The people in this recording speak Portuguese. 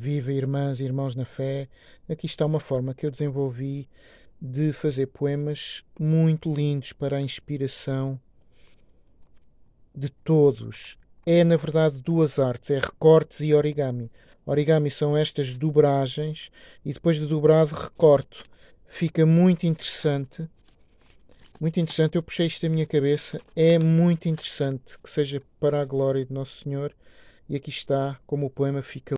Viva irmãs e irmãos na fé! Aqui está uma forma que eu desenvolvi de fazer poemas muito lindos para a inspiração de todos. É, na verdade, duas artes: é recortes e origami. Origami são estas dobragens e depois de dobrado recorto. Fica muito interessante. Muito interessante. Eu puxei isto da minha cabeça. É muito interessante que seja para a glória de Nosso Senhor. E aqui está como o poema fica